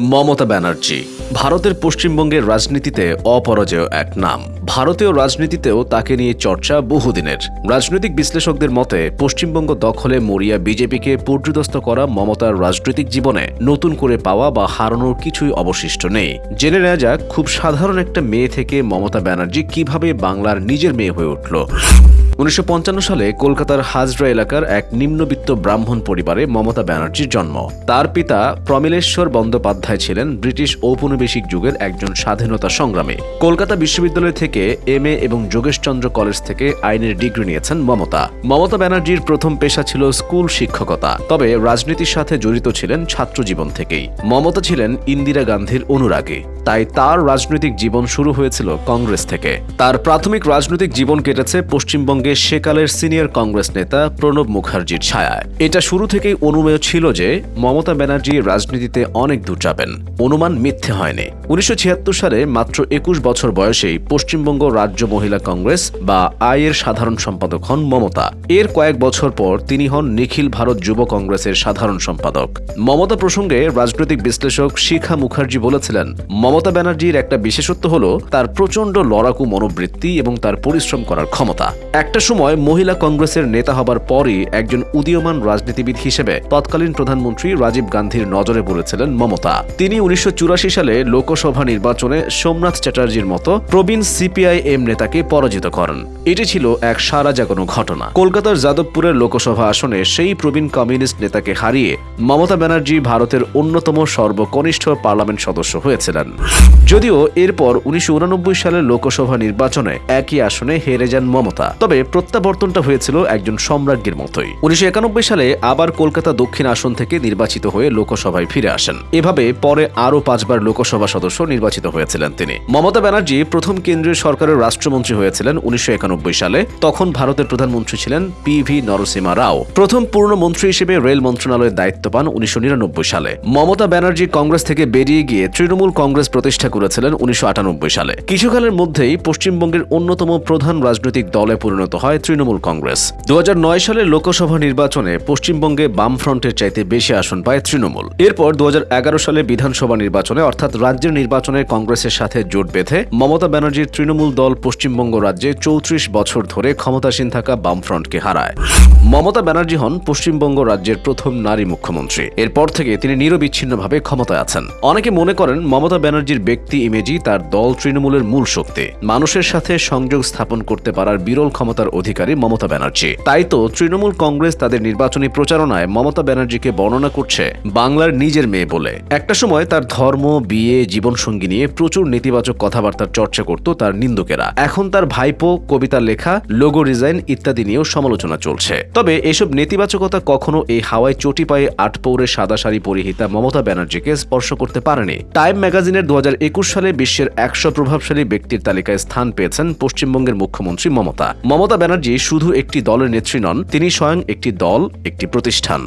মমতা ব্যানার্জি, ভারতের পশ্চিমবঙ্গের রাজনীতিতে অপরাজেয় এক নাম। ভারতীয় রাজনীতিতেও তাকে নিয়ে চর্চা বহুদিনের। রাজনৈতিক বিশ্লেষকদের মতে, পশ্চিমবঙ্গ দখলে মরিয়া বিজেপিকে পর্যুদস্ত করা মমতার রাজনৈতিক জীবনে নতুন করে পাওয়া বা হারানোর কিছুই অবশিষ্ট নেই। জেনে নেওয়া যাক, খুব সাধারণ একটা মেয়ে থেকে মমতা ব্যানার্জি কীভাবে বাংলার নিজের মেয়ে হয়ে উঠল। উনিশশো পঞ্চান্ন সালে কলকাতার হাজরা এলাকার এক নিম্নবিত্ত ব্রাহ্মণ পরিবারে মমতা ব্যানার্জির জন্ম। তার পিতা প্রমিলেশ্বর বন্দ্যোপাধ্যায় ছিলেন ব্রিটিশ ঔপনিবেশিক যুগের একজন স্বাধীনতা সংগ্রামী। কলকাতা বিশ্ববিদ্যালয় থেকে এম এবং যোগেশচন্দ্র কলেজ থেকে আইনের ডিগ্রি নিয়েছেন মমতা। মমতা ব্যানার্জির প্রথম পেশা ছিল স্কুল শিক্ষকতা, তবে রাজনীতির সাথে জড়িত ছিলেন ছাত্র জীবন থেকেই। মমতা ছিলেন ইন্দিরা গান্ধীর অনুরাগী। তাই তার রাজনৈতিক জীবন শুরু হয়েছিল কংগ্রেস থেকে। তার প্রাথমিক রাজনৈতিক জীবন কেটেছে পশ্চিমবঙ্গে সেকালের সিনিয়র কংগ্রেস নেতা প্রণব মুখার্জির ছায়ায়। এটা শুরু থেকেই অনুমেয় ছিল যে মমতা ব্যানার্জি রাজনীতিতে অনেক দূর যাবেন। অনুমান মিথ্যে হয়নি। উনিশশো ছিয়াত্তর সালে মাত্র একুশ বছর বয়সেই পশ্চিমবঙ্গ রাজ্য মহিলা কংগ্রেস বা আইয়ের সাধারণ সম্পাদক হন মমতা। এর কয়েক বছর পর তিনি হন নিখিল ভারত যুব কংগ্রেসের সাধারণ সম্পাদক। মমতা প্রসঙ্গে রাজনৈতিক বিশ্লেষক শিখা মুখার্জি বলেছিলেন মমতা ব্যানার্জির একটা বিশেষত্ব হল তার প্রচণ্ড লড়াকু মনোবৃত্তি এবং তার পরিশ্রম করার ক্ষমতা। একটা সময় মহিলা কংগ্রেসের নেতা হবার পরই একজন উদীয়মান রাজনীতিবিদ হিসেবে তৎকালীন প্রধানমন্ত্রী রাজীব গান্ধীর নজরে পড়েছিলেন মমতা। তিনি উনিশশো চুরাশি সালে লোকসভা নির্বাচনে সোমনাথ চ্যাটার্জির মতো প্রবীণ সিপিআইএম নেতাকে পরাজিত করেন। এটি ছিল এক সারা জাগানো ঘটনা। কলকাতার যাদবপুরের লোকসভা আসনে সেই প্রবীণ কমিউনিস্ট নেতাকে হারিয়ে মমতা ব্যানার্জি ভারতের অন্যতম সর্বকনিষ্ঠ পার্লামেন্ট সদস্য হয়েছিলেন। যদিও এরপর উনিশশো সালের লোকসভা নির্বাচনে একই আসনে হেরে যান মমতা। তবে প্রত্যাবর্তনটা হয়েছিল একজন সম্রাজ্ঞীর মতোই। উনিশশো সালে আবার কলকাতা দক্ষিণ আসন থেকে নির্বাচিত হয়ে লোকসভায় ফিরে আসেন। এভাবে পরে আরও পাঁচবার লোকসভা সদস্য নির্বাচিত হয়েছিলেন তিনি। মমতা ব্যানার্জি প্রথম কেন্দ্রীয় সরকারের রাষ্ট্রমন্ত্রী হয়েছিলেন উনিশশো একানব্বই সালে। তখন ভারতের প্রধানমন্ত্রী ছিলেন পি ভি নরসিমা রাও। প্রথম পূর্ণ মন্ত্রী হিসেবে রেল মন্ত্রণালয়ের দায়িত্ব পান উনিশশো নিরানব্বই সালে। মমতা ব্যানার্জি কংগ্রেস থেকে বেরিয়ে গিয়ে তৃণমূল কংগ্রেস প্রতিষ্ঠা করেছিলেন উনিশশো আটানব্বই সালে। কিছুকালের মধ্যেই পশ্চিমবঙ্গের অন্যতম প্রধান রাজনৈতিক দলে পরিণত হয় তৃণমূল কংগ্রেস। দু সালের লোকসভা নির্বাচনে পশ্চিমবঙ্গে বামফ্রন্টের চাইতে বেশি আসন পায় তৃণমূল। এরপর দু সালে বিধানসভা নির্বাচনে, অর্থাৎ রাজ্যের নির্বাচনে কংগ্রেসের সাথে জোট বেঁধে মমতা ব্যানার্জির তৃণমূল দল পশ্চিমবঙ্গ রাজ্যে চৌত্রিশ বছর ধরে ক্ষমতাসীন থাকা বামফ্রন্টকে হারায়। মমতা ব্যানার্জি হন পশ্চিমবঙ্গ রাজ্যের প্রথম নারী মুখ্যমন্ত্রী। এরপর থেকে তিনি নিরবিচ্ছিন্নভাবে ক্ষমতায় আছেন। অনেকে মনে করেন মমতা ব্যানার্জির ব্যক্তি ইমেজই তার দল তৃণমূলের মূল শক্তি। মানুষের সাথে সংযোগ স্থাপন করতে পারার বিরল ক্ষমতার অধিকারী মমতা ব্যানার্জি। তাই তো তৃণমূল কংগ্রেস তাদের নির্বাচনী প্রচারণায় মমতা ব্যানার্জিকে বর্ণনা করছে বাংলার নিজের মেয়ে বলে। একটা সময় তার ধর্ম, বিয়ে, জীবনসঙ্গী নিয়ে প্রচুর নেতিবাচক কথাবার্তার চর্চা করত তার নিন্দুকেরা। এখন তার ভাইপো কবিতা লেখা, লোগো ডিজাইন ইত্যাদি নিয়েও সমালোচনা চলছে। তবে এসব নেতিবাচকতা কখনো এই হাওয়ায় চটি পায়ে আটপৌরে সাদা শাড়ি পরিহিতা মমতা ব্যানার্জিকে স্পর্শ করতে পারেনি। টাইম ম্যাগাজিনের দু হাজার একুশ সালে বিশ্বের একশো প্রভাবশালী ব্যক্তির তালিকায় স্থান পেয়েছেন পশ্চিমবঙ্গের মুখ্যমন্ত্রী মমতা। মমতা ব্যানার্জি শুধু একটি দলের নেত্রী নন, তিনি স্বয়ং একটি দল, একটি প্রতিষ্ঠান।